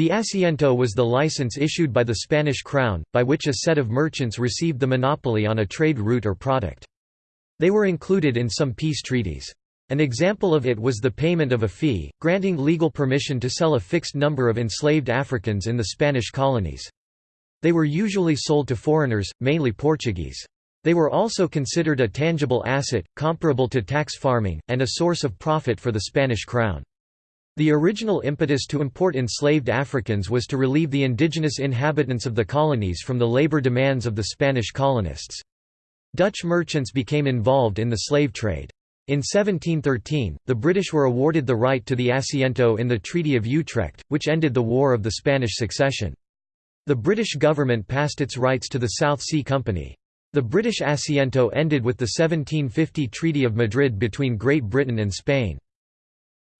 The asiento was the license issued by the Spanish crown, by which a set of merchants received the monopoly on a trade route or product. They were included in some peace treaties. An example of it was the payment of a fee, granting legal permission to sell a fixed number of enslaved Africans in the Spanish colonies. They were usually sold to foreigners, mainly Portuguese. They were also considered a tangible asset, comparable to tax farming, and a source of profit for the Spanish crown. The original impetus to import enslaved Africans was to relieve the indigenous inhabitants of the colonies from the labor demands of the Spanish colonists. Dutch merchants became involved in the slave trade. In 1713, the British were awarded the right to the asiento in the Treaty of Utrecht, which ended the War of the Spanish Succession. The British government passed its rights to the South Sea Company. The British asiento ended with the 1750 Treaty of Madrid between Great Britain and Spain.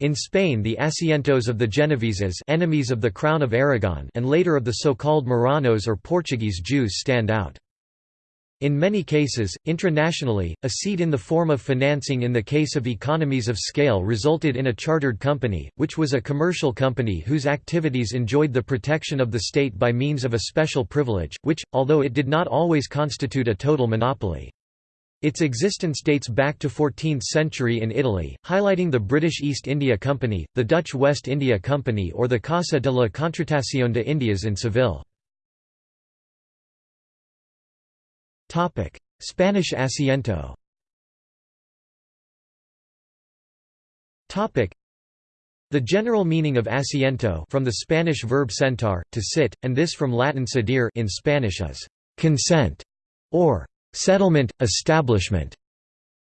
In Spain the asientos of the Genoveses enemies of the Crown of Aragon and later of the so-called Marranos or Portuguese Jews stand out. In many cases, intranationally, a seat in the form of financing in the case of economies of scale resulted in a chartered company, which was a commercial company whose activities enjoyed the protection of the state by means of a special privilege, which, although it did not always constitute a total monopoly. Its existence dates back to 14th century in Italy, highlighting the British East India Company, the Dutch West India Company or the Casa de la Contratación de Indias in Seville. Spanish asiento the general meaning of asiento from the Spanish verb sentar, to sit, and this from Latin sedere in Spanish is consent or Settlement, establishment.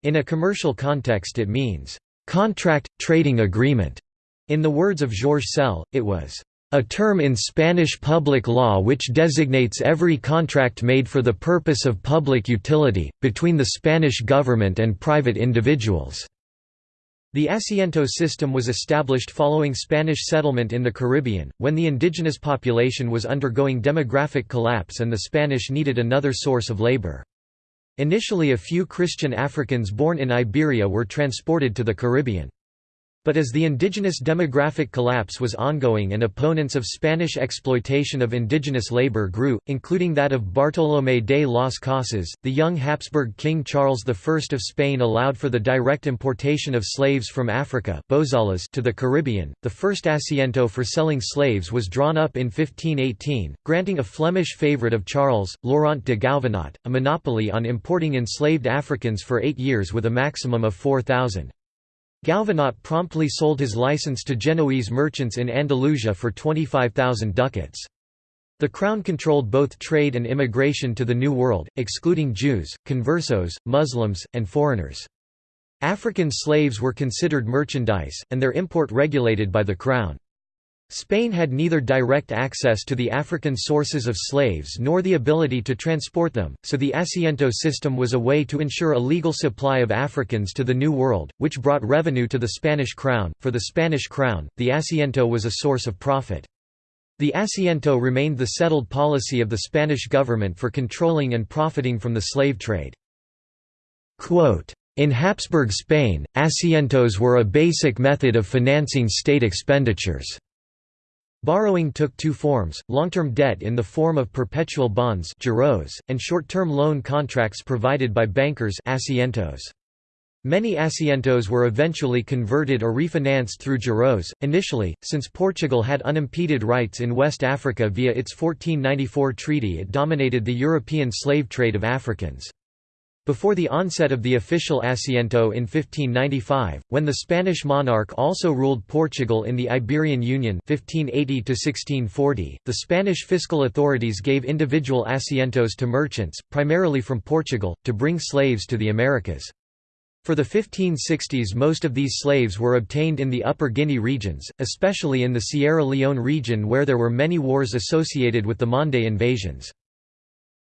In a commercial context it means, contract, trading agreement. In the words of Georges Scelle, it was, a term in Spanish public law which designates every contract made for the purpose of public utility, between the Spanish government and private individuals." The asiento system was established following Spanish settlement in the Caribbean, when the indigenous population was undergoing demographic collapse and the Spanish needed another source of labor. Initially a few Christian Africans born in Iberia were transported to the Caribbean. But as the indigenous demographic collapse was ongoing and opponents of Spanish exploitation of indigenous labor grew, including that of Bartolomé de las Casas, the young Habsburg King Charles I of Spain allowed for the direct importation of slaves from Africa to the Caribbean. The first asiento for selling slaves was drawn up in 1518, granting a Flemish favourite of Charles, Laurent de Gouvenot, a monopoly on importing enslaved Africans for eight years with a maximum of 4,000. Gouvenot promptly sold his license to Genoese merchants in Andalusia for 25,000 ducats. The crown controlled both trade and immigration to the New World, excluding Jews, conversos, Muslims, and foreigners. African slaves were considered merchandise, and their import regulated by the crown. Spain had neither direct access to the African sources of slaves nor the ability to transport them, so the asiento system was a way to ensure a legal supply of Africans to the New World, which brought revenue to the Spanish crown. For the Spanish crown, the asiento was a source of profit. The asiento remained the settled policy of the Spanish government for controlling and profiting from the slave trade. Quote, in Habsburg Spain, asientos were a basic method of financing state expenditures. Borrowing took two forms, long-term debt in the form of perpetual bonds and short-term loan contracts provided by bankers asientos. Many asientos were eventually converted or refinanced through giros. Initially, since Portugal had unimpeded rights in West Africa via its 1494 treaty it dominated the European slave trade of Africans. Before the onset of the official asiento in 1595, when the Spanish monarch also ruled Portugal in the Iberian Union 1580 -1640, the Spanish fiscal authorities gave individual asientos to merchants, primarily from Portugal, to bring slaves to the Americas. For the 1560s most of these slaves were obtained in the Upper Guinea regions, especially in the Sierra Leone region where there were many wars associated with the Mande invasions.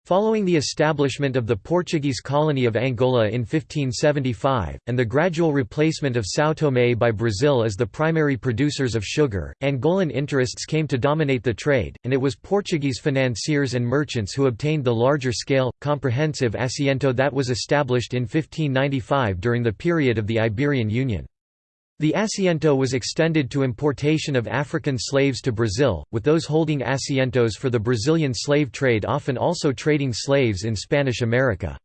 Following the establishment of the Portuguese colony of Angola in 1575, and the gradual replacement of São Tomé by Brazil as the primary producers of sugar, Angolan interests came to dominate the trade, and it was Portuguese financiers and merchants who obtained the larger-scale, comprehensive asiento that was established in 1595 during the period of the Iberian Union. The asiento was extended to importation of African slaves to Brazil, with those holding asientos for the Brazilian slave trade often also trading slaves in Spanish America.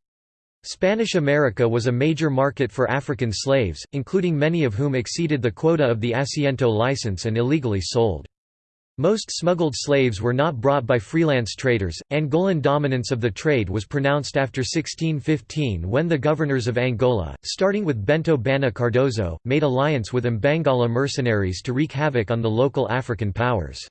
Spanish America was a major market for African slaves, including many of whom exceeded the quota of the asiento license and illegally sold. Most smuggled slaves were not brought by freelance traders. Angolan dominance of the trade was pronounced after 1615 when the governors of Angola, starting with Bento Banha Cardoso, made alliance with Mbangala mercenaries to wreak havoc on the local African powers.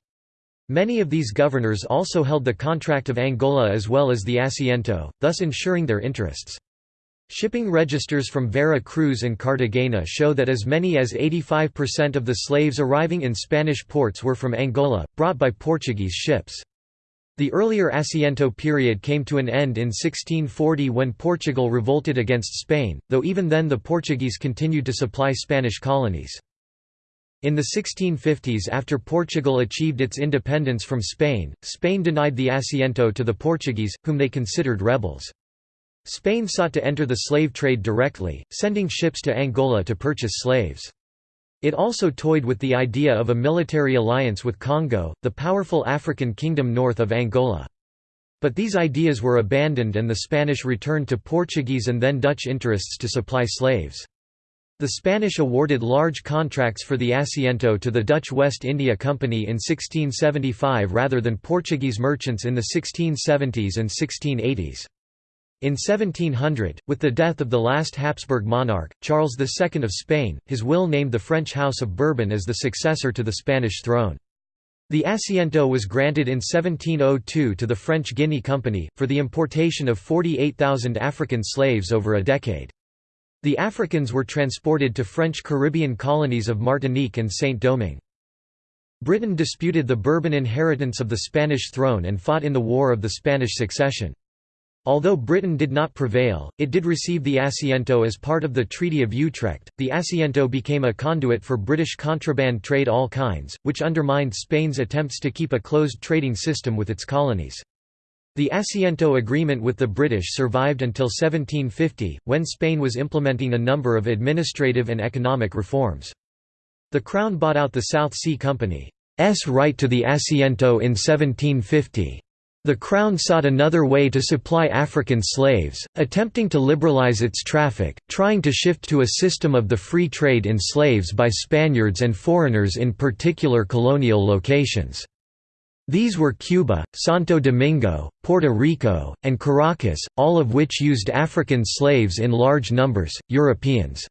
Many of these governors also held the contract of Angola as well as the Asiento, thus ensuring their interests. Shipping registers from Vera Cruz and Cartagena show that as many as 85% of the slaves arriving in Spanish ports were from Angola, brought by Portuguese ships. The earlier Asiento period came to an end in 1640 when Portugal revolted against Spain, though even then the Portuguese continued to supply Spanish colonies. In the 1650s after Portugal achieved its independence from Spain, Spain denied the Asiento to the Portuguese, whom they considered rebels. Spain sought to enter the slave trade directly, sending ships to Angola to purchase slaves. It also toyed with the idea of a military alliance with Congo, the powerful African kingdom north of Angola. But these ideas were abandoned and the Spanish returned to Portuguese and then Dutch interests to supply slaves. The Spanish awarded large contracts for the Asiento to the Dutch West India Company in 1675 rather than Portuguese merchants in the 1670s and 1680s. In 1700, with the death of the last Habsburg monarch, Charles II of Spain, his will named the French House of Bourbon as the successor to the Spanish throne. The Asiento was granted in 1702 to the French Guinea Company, for the importation of 48,000 African slaves over a decade. The Africans were transported to French Caribbean colonies of Martinique and Saint-Domingue. Britain disputed the Bourbon inheritance of the Spanish throne and fought in the War of the Spanish Succession. Although Britain did not prevail, it did receive the Asiento as part of the Treaty of Utrecht. The Asiento became a conduit for British contraband trade all kinds, which undermined Spain's attempts to keep a closed trading system with its colonies. The Asiento Agreement with the British survived until 1750, when Spain was implementing a number of administrative and economic reforms. The Crown bought out the South Sea Company's right to the Asiento in 1750. The Crown sought another way to supply African slaves, attempting to liberalize its traffic, trying to shift to a system of the free trade in slaves by Spaniards and foreigners in particular colonial locations. These were Cuba, Santo Domingo, Puerto Rico, and Caracas, all of which used African slaves in large numbers. Europeans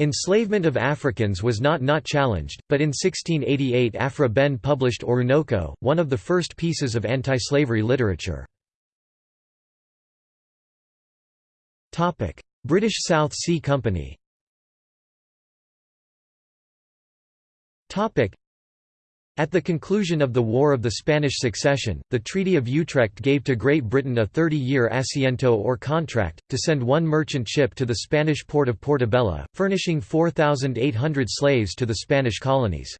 Enslavement of Africans was not not challenged, but in 1688 Aphra Behn published Oroonoko, one of the first pieces of anti-slavery literature. British South Sea Company at the conclusion of the War of the Spanish Succession, the Treaty of Utrecht gave to Great Britain a 30-year asiento or contract, to send one merchant ship to the Spanish port of Portobello, furnishing 4,800 slaves to the Spanish colonies.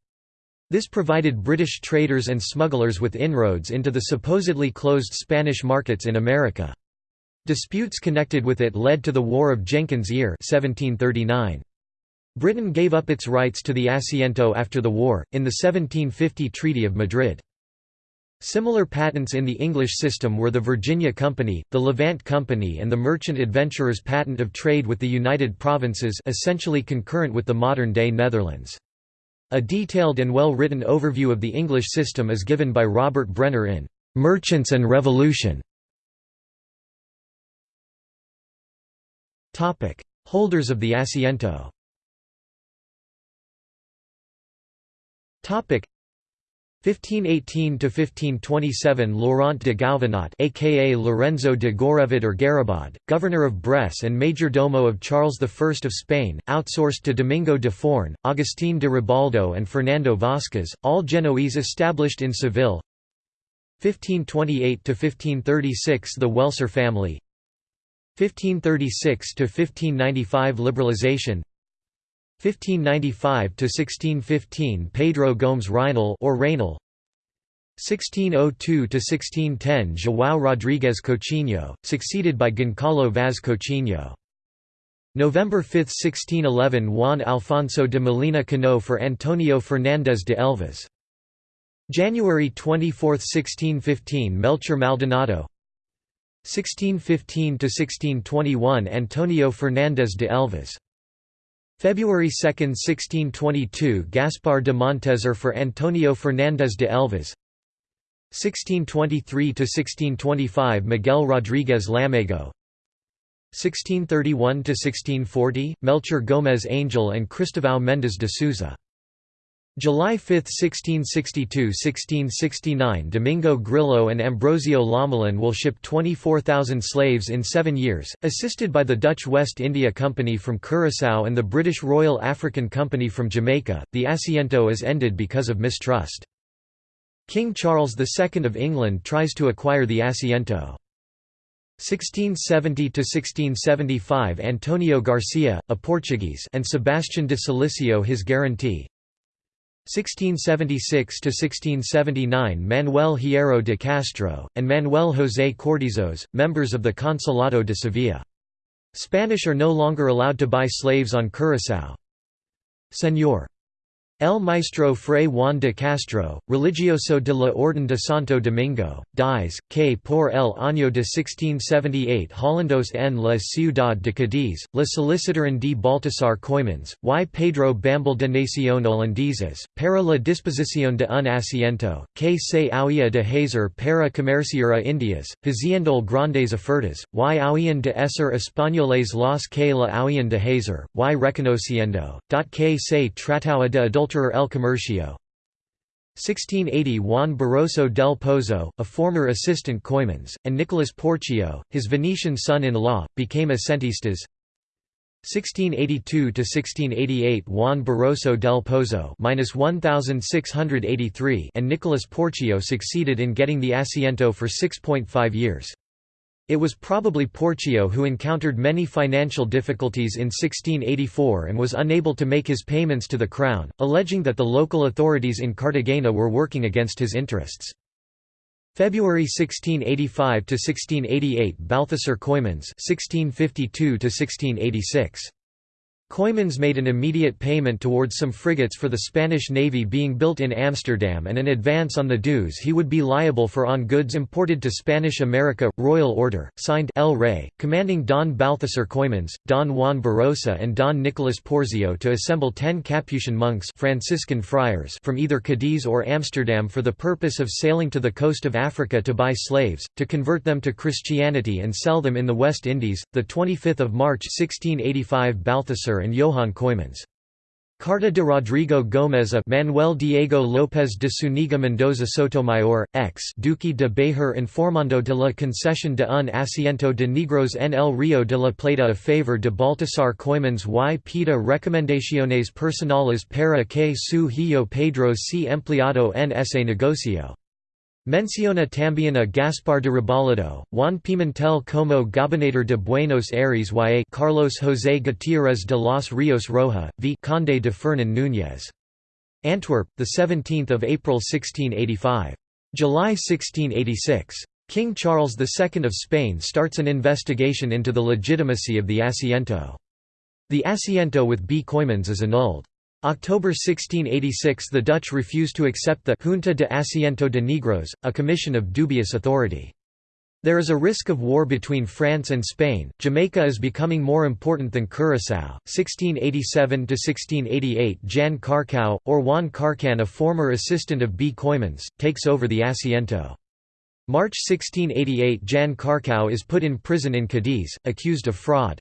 This provided British traders and smugglers with inroads into the supposedly closed Spanish markets in America. Disputes connected with it led to the War of Jenkins' Ear 1739. Britain gave up its rights to the Asiento after the war, in the 1750 Treaty of Madrid. Similar patents in the English system were the Virginia Company, the Levant Company and the Merchant Adventurers Patent of Trade with the United Provinces essentially concurrent with the modern-day Netherlands. A detailed and well-written overview of the English system is given by Robert Brenner in "'Merchants and Revolution". Holders of the Asiento 1518 to 1527 Laurent de Gouvenot aka Lorenzo de Gorrevod or Garibald, governor of Bresse and major domo of Charles I of Spain, outsourced to Domingo de Forn, Agustín de Ribaldo and Fernando Vázquez, all Genoese established in Seville. 1528 to 1536 The Welser family. 1536 to 1595 Liberalization 1595 to 1615 Pedro Gomes Reinal or Reynal 1602 to 1610 João Rodrigues Coutinho, succeeded by Goncalo Vaz Coutinho November 5, 1611 Juan Alfonso de Molina Cano for Antonio Fernández de Elvas. January 24, 1615 Melchor Maldonado 1615–1621 Antonio Fernández de Elvas. February 2, 1622 Gaspar de Montezur for Antonio Fernández de Elvas 1623–1625 Miguel Rodríguez Lamego 1631–1640, Melchor Gómez Angel and Cristóvão Mendes de Souza. July 5, 1662–1669 Domingo Grillo and Ambrosio Lomelin will ship 24,000 slaves in seven years, assisted by the Dutch West India Company from Curaçao and the British Royal African Company from Jamaica. The Asiento is ended because of mistrust. King Charles II of England tries to acquire the Asiento. 1670–1675 Antonio Garcia, a Portuguese and Sebastian de Silicio his guarantee 1676–1679 Manuel Hierro de Castro, and Manuel José Cortizos, members of the Consulado de Sevilla. Spanish are no longer allowed to buy slaves on Curaçao. Señor El Maestro Fray Juan de Castro, religioso de la Orden de Santo Domingo, dies, que por el año de 1678 Hollandos en la ciudad de Cádiz, la solicitaron de Baltasar Coimans, y Pedro Bambal de Nación Holandeses, para la disposición de un asiento, que se había de hacer para comerciar a Indias, haciendo grandes ofertas, y habían de ser españoles los que la habían de hacer, y reconociendo, que se trataba de adultos El Comercio 1680 Juan Barroso del Pozo, a former assistant Coymans, and Nicolas Porcio, his Venetian son-in-law, became asentistas 1682–1688 Juan Barroso del Pozo 1683 and Nicolas Porcio succeeded in getting the Asiento for 6.5 years. It was probably Porcio who encountered many financial difficulties in 1684 and was unable to make his payments to the crown, alleging that the local authorities in Cartagena were working against his interests. February 1685 to 1688 Balthasar Coymans 1652 to 1686 Coymans made an immediate payment towards some frigates for the Spanish navy being built in Amsterdam and an advance on the dues he would be liable for on goods imported to Spanish America. Royal Order, signed El Rey, commanding Don Balthasar Coymans, Don Juan Barossa and Don Nicolas Porzio to assemble ten Capuchin monks Franciscan friars from either Cadiz or Amsterdam for the purpose of sailing to the coast of Africa to buy slaves, to convert them to Christianity and sell them in the West Indies. 25 March 1685 Balthasar and Johann Coymans. Carta de Rodrigo Gómez a Manuel Diego López de Zúñiga Mendoza Sotomayor, ex Duque de Béjar informando de la concesión de un asiento de negros en el Río de la Plata a favor de Baltasar Coimans y pida recomendaciones personales para que su hijo Pedro sea empleado en ese negocio. Menciona también a Gaspar de Rebolledo, Juan Pimentel como gobernador de Buenos Aires y Carlos José Gutiérrez de los Ríos Roja, v. Conde de Fernán Núñez. Antwerp, 17 April 1685. July 1686. King Charles II of Spain starts an investigation into the legitimacy of the Asiento. The Asiento with B. Coymans is annulled. October 1686 the Dutch refused to accept the Junta de Asiento de Negros, a commission of dubious authority. There is a risk of war between France and Spain. Jamaica is becoming more important than Curaçao. 1687 to 1688 Jan Carcau, or Juan Carcan, a former assistant of B. Coymans, takes over the Asiento. March 1688 Jan Carcau is put in prison in Cadiz, accused of fraud.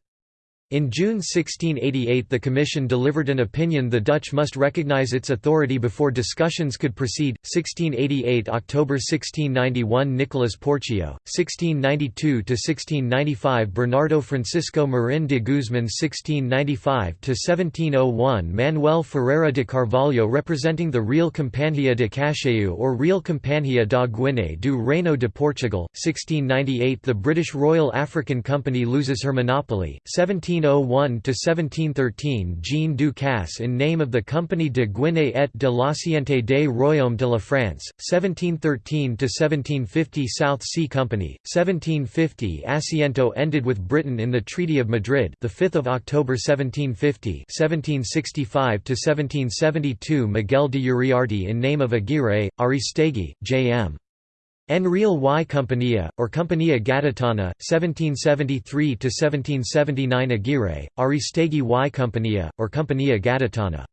In June 1688 the Commission delivered an opinion the Dutch must recognise its authority before discussions could proceed. 1688 October 1691 Nicolas Porcio, 1692–1695 Bernardo Francisco Marin de Guzman 1695–1701 Manuel Ferreira de Carvalho representing the Real Companhia de Cacheu or Real Companhia da Guiné do Reino de Portugal, 1698 The British Royal African Company loses her monopoly, 17 1701–1713 Jean Ducasse in name of the Compagnie de Guinée et de l'Ancienneté des Royaumes de la France, 1713–1750 South Sea Company, 1750 Asiento ended with Britain in the Treaty of Madrid the 5th of October 1750 1765–1772 Miguel de Uriarte in name of Aguirre, Aristegui, J.M. Enreal y Compañía, or Compañía Gaditana, 1773–1779 Aguirre, Aristegui y Compañía, or Compañía Gaditana.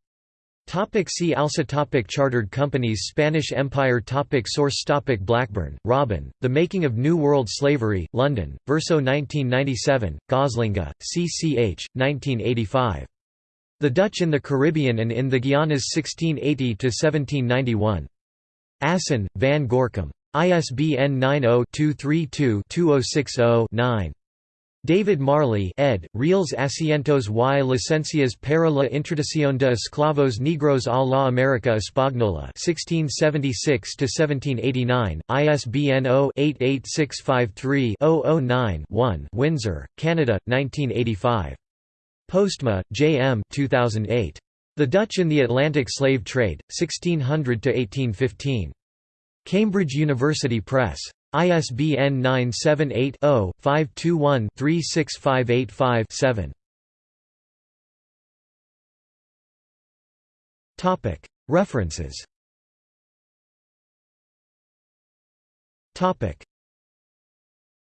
Topic see also topic Chartered companies Spanish Empire topic Source topic Blackburn, Robin, The Making of New World Slavery, London, Verso 1997, Goslinga, CCH, 1985. The Dutch in the Caribbean and in the Guianas 1680–1791. Assen, Van Gorkum. ISBN 90-232-2060-9. David Marley ed., Reales Asientos y Licencias para la Introducción de Esclavos Negros a la América Española 1676–1789, ISBN 0-88653-009-1 Windsor, Canada, 1985. Postma, J. M. 2008. The Dutch in the Atlantic Slave Trade, 1600–1815. Cambridge University Press. ISBN 978-0-521-36585-7. References